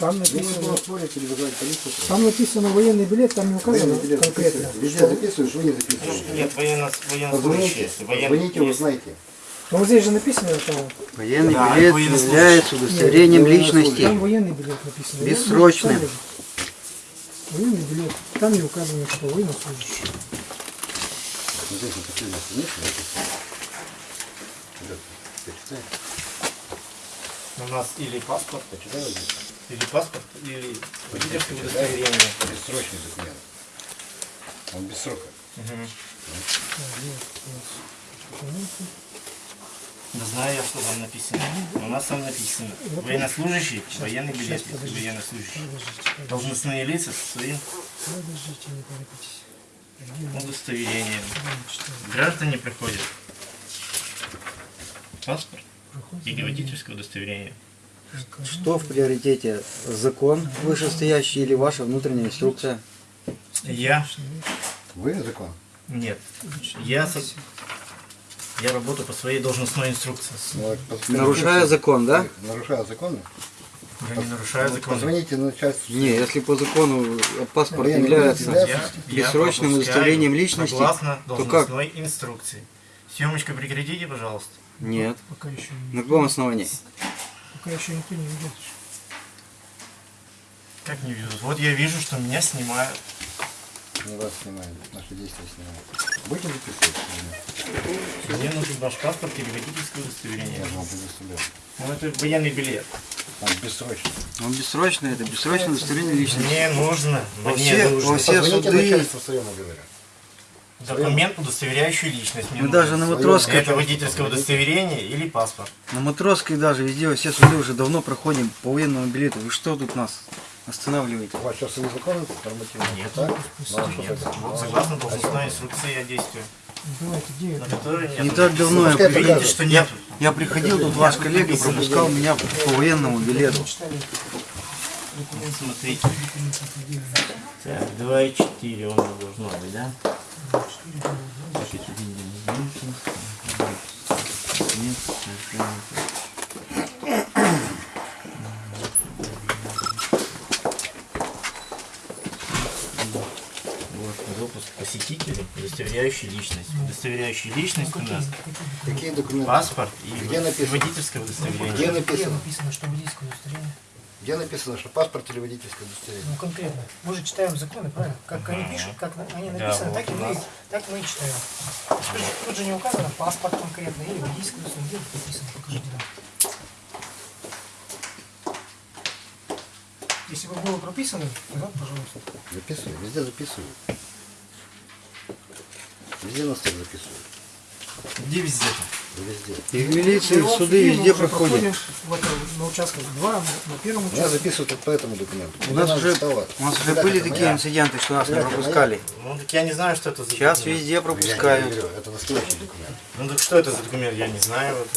Там написано, спорить или полицию, там написано военный билет, там не указано военный билет конкретно. записываешь. Везде что- записываешь, вы не записываете. Нет, военно, военнослужащие. Позвоните, позвоните, есть. узнаете. Ну вот здесь же написано, там, Военный Да, билет военнослужащий. является удостоверением Нет, личности. там военный билет написано. Я Бессрочный. не. Военный билет. Там не указано, что военнослужащий. Вот здесь почитай. У нас или паспорт, Почитай вот здесь. Или паспорт, или водительское удостоверение. Бессрочный документ. Он без срока. Да знаю я, что там написано. У нас там написано. Военнослужащий, военный билет, военнослужащий. Должностные лица со своим удостоверением. Читаю. Граждане приходят. Паспорт или водительское удостоверение. Что в приоритете? Закон вышестоящий или ваша внутренняя инструкция? Я? Вы закон? Нет. Я, я работаю по своей должностной инструкции. Вот Нарушая закон, да? Нарушая законы? Я не нарушаю закон. Позвоните начальству. Не, если по закону паспорт является Я, я бессрочным удостоверением личности, Согласно то как? должностной инструкции. Съемочку прекратите, пожалуйста. Нет. Пока еще, не- На каком основании? Пока еще никто не ведет. Как не ведут? Вот я вижу, что меня снимают. Не вас снимают, наши действия снимают. Будете записывать? Мне нужен ваш паспорт или водительское удостоверение. Я предоставляю. Ну, это военный билет. Там бессрочно. Он бессрочный, это бессрочное удостоверение личности. Мне нужно, Во мне все- нужно во все Позвоните суды- начальству своему. Документ, удостоверяющий личность. Мне Мы нужен. даже на Матросской, Это водительское удостоверение или паспорт. на Матросской даже везде все суды уже давно проходим по военному билету. Вы что тут нас останавливаете? У вас сейчас свои законы нормативные? Нет. Так? Ну, а что Нет. Вот согласно должностной инструкции я действую. Давайте, где это? которой нет. Не так давно я Видите, что нет. я приходил, тут ваш коллега пропускал меня по военному билету. Смотрите. Так, 2,4 он должно быть, да? Посетителей, удостоверяющий личность. Удостоверяющий личность у нас Какие документы? паспорт и Где написано? водительское удостоверение. Где Где написано? написано, что водительское удостоверение? Где написано, что паспорт или водительское удостоверение? Ну конкретно. Мы же читаем законы, правильно? Как они пишут, как они написаны, так, и мы, так мы и читаем. Тут же, тут же не указано паспорт конкретно или водительское удостоверение. Где написано? Покажите нам. Если бы было прописано, тогда, пожалуйста. Записываю, везде записываю. Везде нас так записывают. Где везде-то? Везде. И в милиции, в Мы суды мы везде проходим. проходим в это, на участках два, на, первом Меня участке. записывают вот по этому документу. У нас уже, у нас уже были такие моя. инциденты, что нас не пропускали. Ну так я не знаю, что это за Сейчас документ. везде Я не пропускают. говорю, это настоящий документ. Ну так что это за документ, я не знаю. Вот,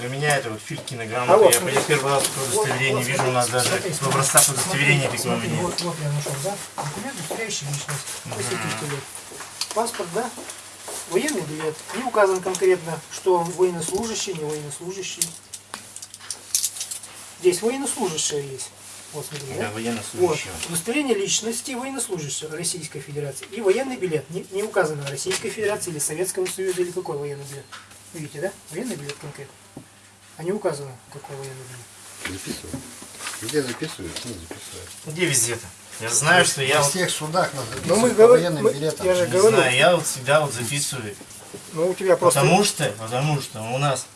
для меня это вот филькинограмма. А вот, я, смотри. я первый раз такое удостоверение Вот, вот, вижу, у нас даже в образцах удостоверения такого нет. Вот, вот я нашел, да? Документ, удостоверяющий личность посетителя. Паспорт, да? Военный билет. Не указан конкретно, что он военнослужащий, не военнослужащий. Здесь военнослужащие есть. Вот, смотри, Да, да? Вот. военнослужащего. Удостоверение личности военнослужащего Российской Федерации. И военный билет. Не, не указано Российской Федерации или Советского Союза или какой военный билет. Видите, да? Военный билет конкретно. А не указано, какой военный билет. Записываю. Везде записывают, не записывают. Где везде-то? Я знаю, что я Во вот, всех судах нас Но Ну, мы по военным мы- билетам. я же не говорю, знаю, я вот всегда вот записываю. ну у тебя просто... Потому что, потому что у нас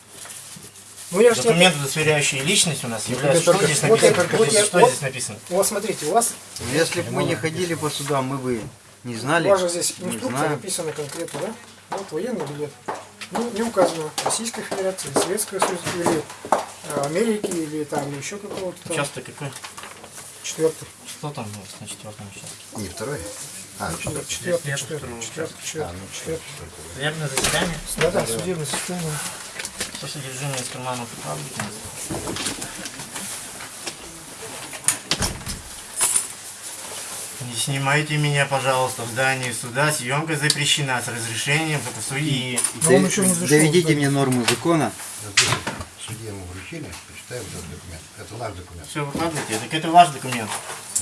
ну я же тебе- документ, удостоверяющий личность у нас Ну, является. тебе Что только- здесь вот я- написано? вот я- Что вот- здесь написано? Вот смотрите, у вас, Если бы мы не ходили по судам, мы бы не у знали. вас же здесь инструкция написана конкретно, да? Вот военный билет. Ну, не указано Российской Федерации, Советского Союза или э, Америки, или там еще какого-то там. Часто какой? Четвертый. Что там у нас на четвертом участке? Не второй? А, Четвертый, Если четвертый, четвертый, второй четвертый, а, четвертый, ну, четвертый. Судебное заседание. Да, да, судебное состояние. Что содержимое из карманов и паблики? Не снимайте меня, пожалуйста, в здании суда. Съемка запрещена с разрешением только судьи. Зашел. Доведите мне нормы закона. Судье ему вручили, почитаем этот документ. Это наш документ. Все, выкладывайте. Так это ваш документ.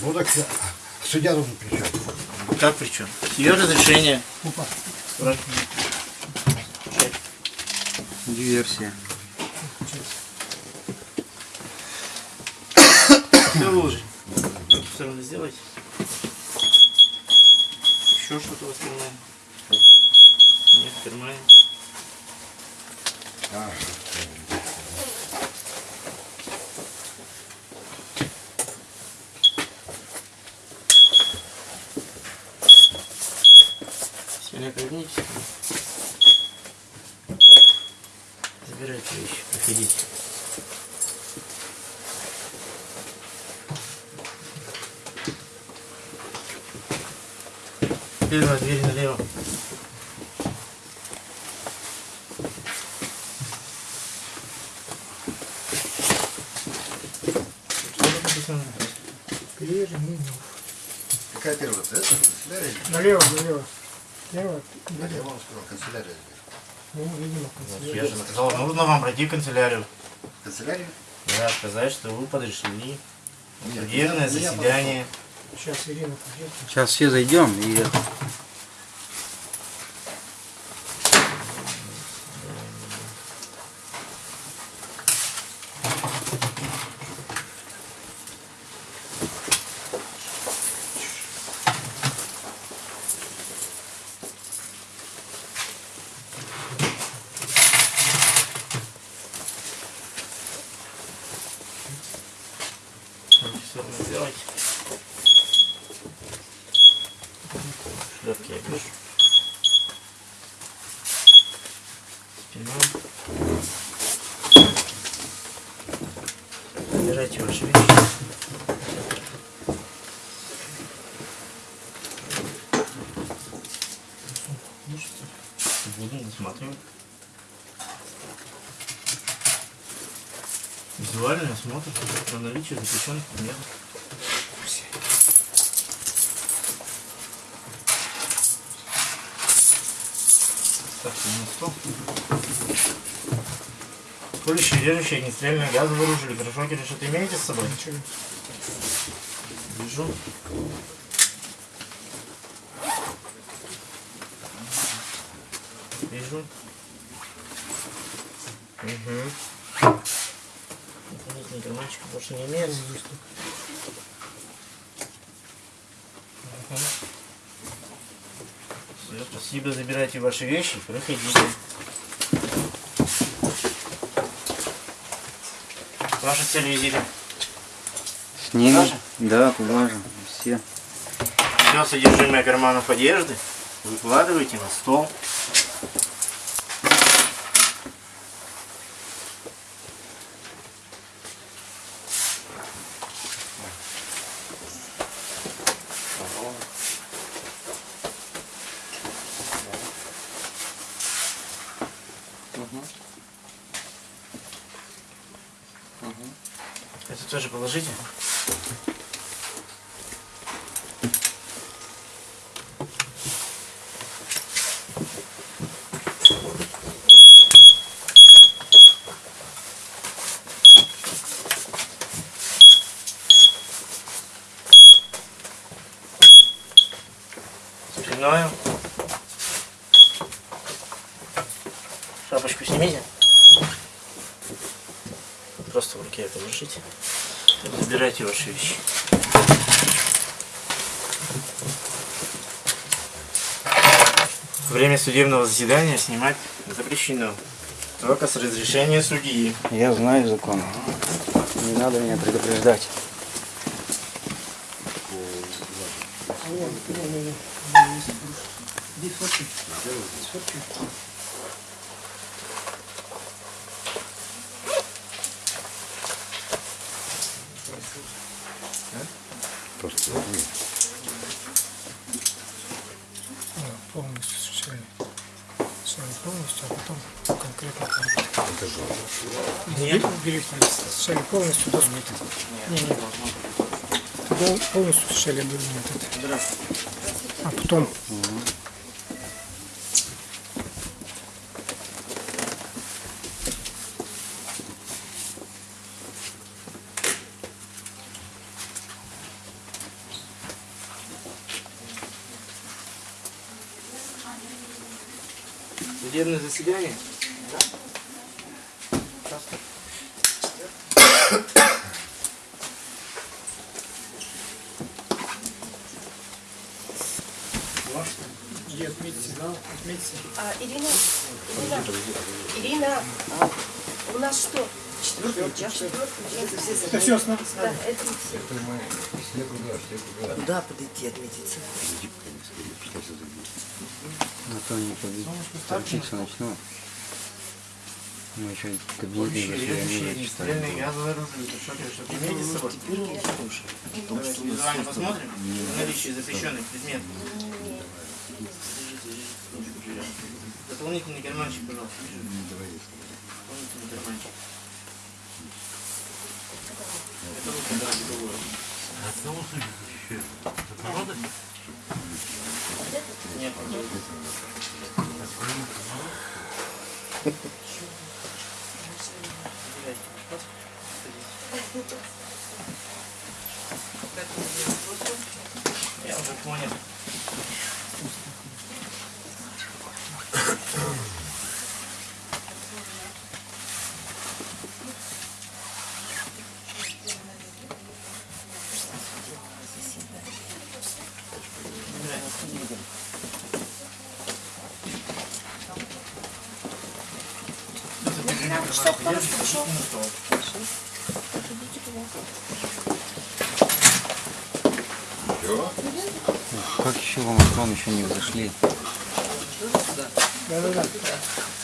Ну так а, судья тут при чем? Как при чем? Ее разрешение. Опа. Диверсия. Все выложи. Все равно сделайте. Еще что-то у вас кармане? Нет, кармане. А, Кагнитесь. Забирайте вещи, проходите. Первая дверь налево. Переминов. какая первая? Это? Налево, налево. Я вам сказал, канцелярия здесь. Ну, видимо, Я же сказал, нужно вам пройти в канцелярию. Канцелярия? Да, сказать, что вы подошли. Судебное заседание. Сейчас Ирина придет. Сейчас все зайдем и это. Все сделайте. Шлепки я вижу. Спина. Забирайте ваши вещи. Буду досматривать. Визуальный осмотр на наличие запрещенных предметов. Ставьте на стол. Колющие, режущие, огнестрельные газы вооружили. Гражданки что-то имеете с собой? Ничего. Вижу. Вижу. Угу. Дополнительный карманчик больше не имеется. Ага. Спасибо, забирайте ваши вещи, проходите. Ваша цель визита. С ними? Да, туда же. Все. Все содержимое карманов одежды выкладывайте на стол. Это тоже положите. Спиною. Шапочку снимите. Просто в руке положите. Забирайте ваши вещи. Время судебного заседания снимать запрещено. Только с разрешения судьи. Я знаю закон. Не надо меня предупреждать. Нет. Полностью доску. Нет, нет. нет. Полностью сшили был этот. А потом... Угу. Судебное заседание? А, Ирина, Ирина, Ирина, а, у нас что? Четвертый час. Это все Это все. Да, это все. Все круга, все круга. Куда подойти отметиться? А то они торопиться начнут. Ну, еще кабинетные заседания читать. Стрельные газовое оружие. Это что, ты что, имеете с собой? Теперь я слушаю. Давайте визуально посмотрим. Наличие запрещенных предметов. Дополнительный карманчик, пожалуйста. Дополнительный карманчик. Это руки дорогие доллары. Нет, Я уже понял. Как еще в Омахон еще не взошли? Да-да-да. Возьмите в